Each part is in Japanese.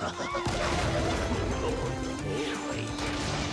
もう一回。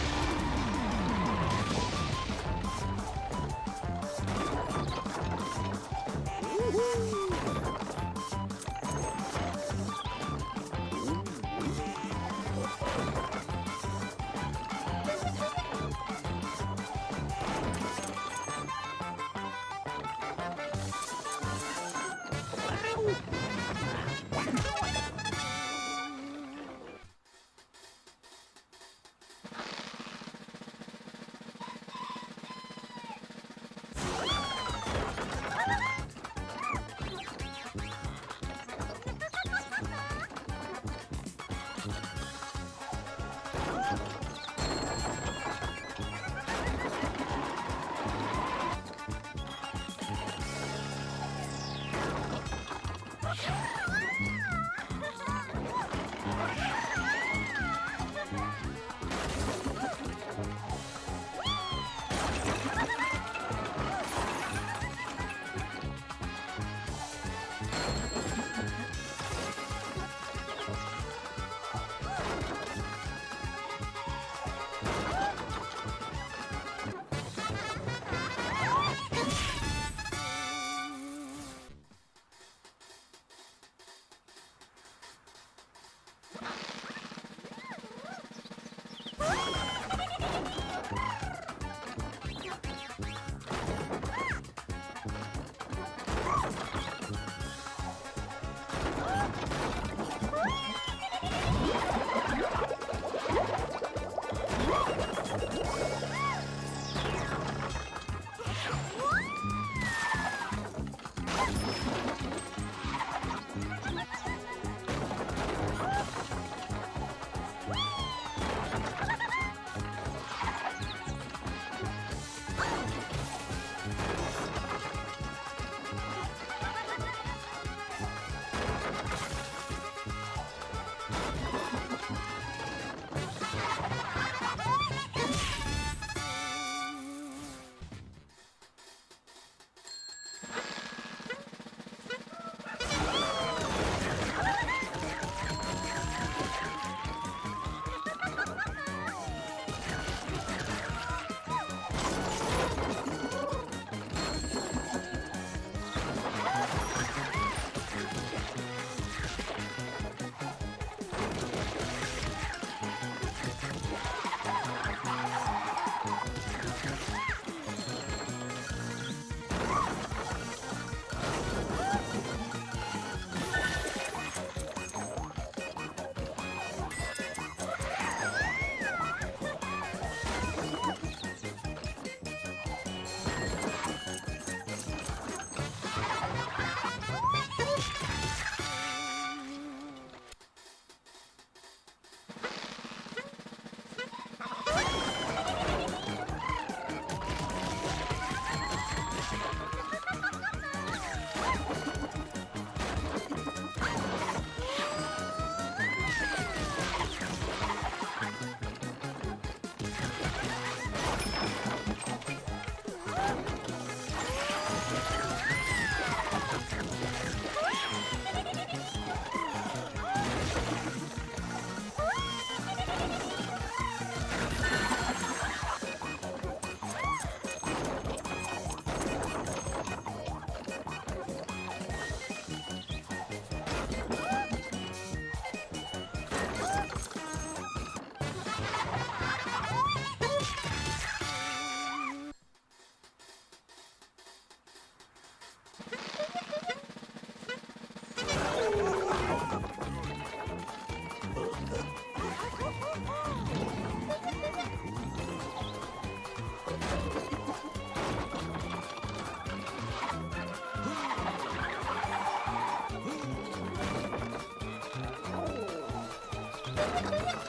Ha ha ha ha!